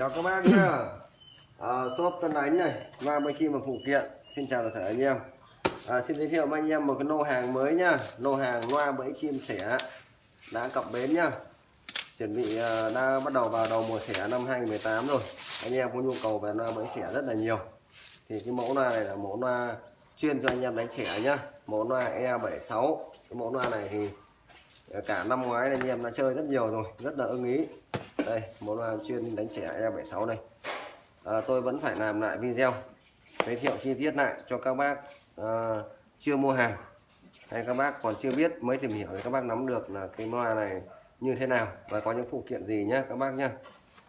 chào các bác nhá. À, shop Tân Ánh này loa bay chim và phụ kiện. Xin chào toàn thể anh em. À, xin giới thiệu với anh em một cái lô hàng mới nhá. Lô hàng loa bẫy chim sẻ đã cập bến nhá. Chuẩn bị à, đã bắt đầu vào đầu mùa sẻ năm 2018 rồi. Anh em có nhu cầu về loa bẫy sẻ rất là nhiều. Thì cái mẫu loa này là mẫu loa chuyên cho anh em đánh sẻ nhá. Mẫu loa E76 cái mẫu loa này thì cả năm ngoái anh em đã chơi rất nhiều rồi rất là ưng ý đây mẫu loa chuyên đánh trẻ E76 này. À, tôi vẫn phải làm lại video giới thiệu chi tiết lại cho các bác à, chưa mua hàng hay các bác còn chưa biết mới tìm hiểu thì các bác nắm được là cái loa này như thế nào và có những phụ kiện gì nhé các bác nhé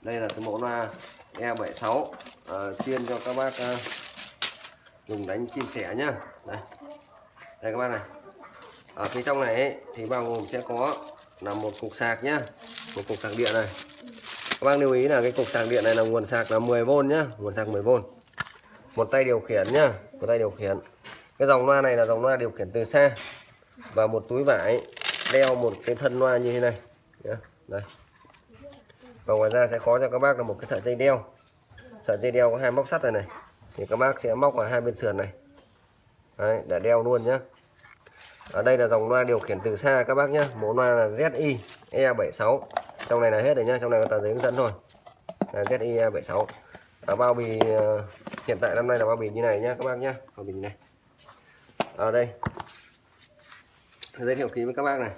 đây là cái mẫu loa E76 à, chuyên cho các bác à, dùng đánh chim sẻ nhá. Đây. Đây các bác này. Ở phía trong này ấy, thì bao gồm sẽ có là một cục sạc nhá một cục sạc điện này. Các bác lưu ý là cái cục sạc điện này là nguồn sạc là 10V nhá. Nguồn sạc 10V một tay điều khiển nhá. Một tay điều khiển. Cái dòng loa này là dòng loa điều khiển từ xa và một túi vải đeo một cái thân loa như thế này. Nhá. đây. Và ngoài ra sẽ có cho các bác là một cái sợi dây đeo. Sợi dây đeo có hai móc sắt này này. Thì các bác sẽ móc vào hai bên sườn này. Đấy, để đeo luôn nhá. Ở đây là dòng loa điều khiển từ xa các bác nhá. Mẫu loa là ZI E76 trong này là hết rồi nhá trong này có tờ giấy hướng dẫn thôi. Là ZI 76 à, bao bì ờ, hiện tại năm nay là bao bì như này nhá các bác nhá. Bao bì này. Ở đây. Giới thiệu ký với các bác này.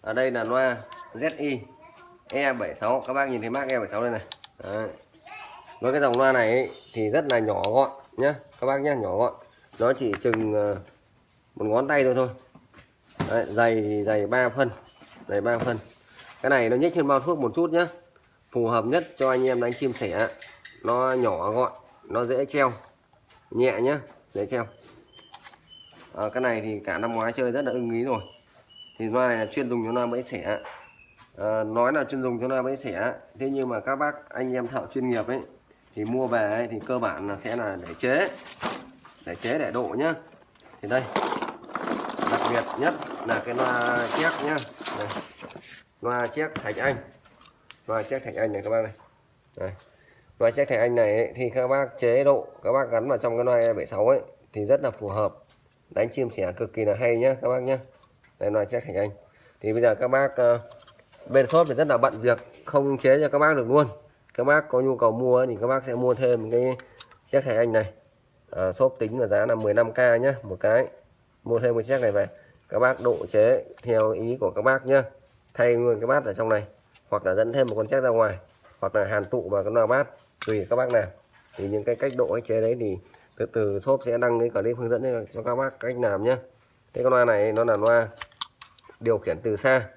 Ở đây là loa ZI E76 các bác nhìn thấy mác E76 đây này. Đấy. với cái dòng loa này ấy, thì rất là nhỏ gọn nhá các bác nhá nhỏ gọn. Nó chỉ chừng ờ, một ngón tay thôi thôi. Đấy, dày thì dày 3 phân. Dày 3 phân cái này nó nhích trên bao thuốc một chút nhá. Phù hợp nhất cho anh em đánh chim sẻ. Nó nhỏ gọn nó dễ treo. Nhẹ nhá dễ treo. À, cái này thì cả năm ngoái chơi rất là ưng ý rồi. Thì loa này là chuyên dùng cho loa bẫy sẻ. À, nói là chuyên dùng cho loa bẫy sẻ thế nhưng mà các bác anh em thợ chuyên nghiệp ấy thì mua về ấy, thì cơ bản là sẽ là để chế. Để chế để độ nhá. Thì đây đặc biệt nhất là cái loa chép nhá. Đây loa chiếc thạch anh. Loa chiếc thạch anh này các bác này. Đây. loa chiếc thạch anh này ấy, thì các bác chế độ các bác gắn vào trong cái loa E76 ấy thì rất là phù hợp. Đánh chim sẻ cực kỳ là hay nhá các bác nhá. Đây loa chiếc thạch anh. Thì bây giờ các bác uh, bên shop thì rất là bận việc không chế cho các bác được luôn. Các bác có nhu cầu mua thì các bác sẽ mua thêm cái chiếc thạch anh này. À, shop tính là giá là 15k nhé một cái. Mua thêm một chiếc này về. Các bác độ chế theo ý của các bác nhé thay luôn cái bát ở trong này hoặc là dẫn thêm một con chắc ra ngoài hoặc là hàn tụ vào cái loa bát tùy các bác làm thì những cái cách độ cách chế đấy thì từ từ shop sẽ đăng cái clip hướng dẫn cho các bác cách làm nhé cái con loa này nó là loa điều khiển từ xa.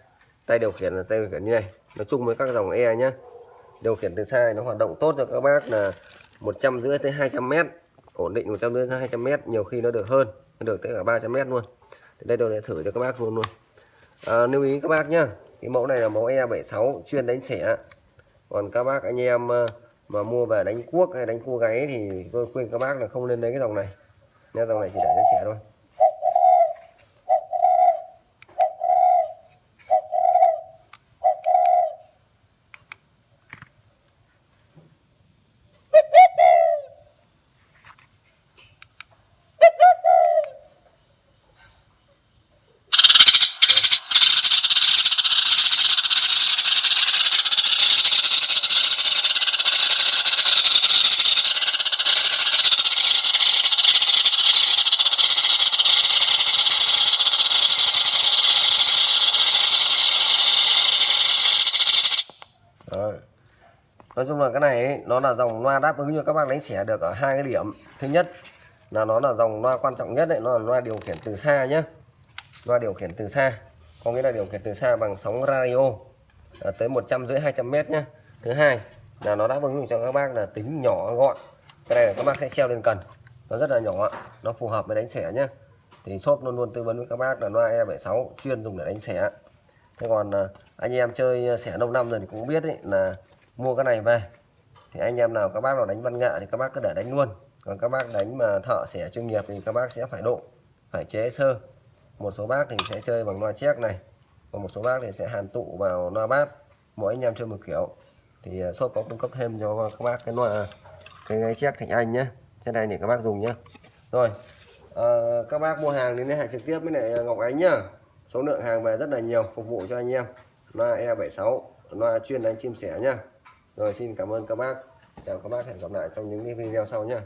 Tay điều khiển là tay điều khiển như này. Nói chung với các dòng e nhé điều khiển từ xa nó hoạt động tốt cho các bác là một trăm rưỡi tới 200 mét ổn định 100 đến 200 mét nhiều khi nó được hơn nó được tới cả 300 mét luôn. Thì đây tôi sẽ thử cho các bác luôn luôn. À, lưu ý các bác nhá cái mẫu này là mẫu E76 chuyên đánh sẻ còn các bác, anh em ờ, mà mua về đánh cuốc hay đánh cua gáy thì tôi khuyên các bác là không nên lấy cái dòng này. Nha dòng này chỉ để đánh sẻ thôi Đấy. Nói chung là cái này ấy, nó là dòng loa đáp ứng cho các bác đánh xẻ được ở hai cái điểm. Thứ nhất là nó là dòng loa quan trọng nhất đấy, nó là loa điều khiển từ xa nhé. Loa điều khiển từ xa, có nghĩa là điều khiển từ xa bằng sóng radio à, tới một trăm rưỡi hai trăm mét nhé. Thứ hai là nó đáp ứng cho các bác là tính nhỏ gọn. Cái này là các bác sẽ treo lên cần, nó rất là nhỏ, nó phù hợp với đánh xẻ nhé. Thì shop luôn luôn tư vấn với các bác là loa E76 chuyên dùng để đánh xẻ thế còn à, anh em chơi xẻ lâu năm rồi thì cũng biết đấy là mua cái này về. Thì anh em nào các bác nào đánh văn nghệ thì các bác cứ để đánh luôn. Còn các bác đánh mà thợ sẻ chuyên nghiệp thì các bác sẽ phải độ phải chế sơ. Một số bác thì sẽ chơi bằng loa chép này còn một số bác thì sẽ hàn tụ vào loa bát. Mỗi anh em chơi một kiểu. Thì à, shop có cung cấp thêm cho các bác cái loa cái ngáy chép Thành Anh nhé trên này để các bác dùng nhé rồi à, các bác mua hàng thì liên hệ trực tiếp với lại Ngọc Ánh nhá. Số lượng hàng về rất là nhiều phục vụ cho anh em. Loa E76 loa chuyên đánh chim sẻ nhá rồi, xin cảm ơn các bác. Chào các bác, hẹn gặp lại trong những video sau nhé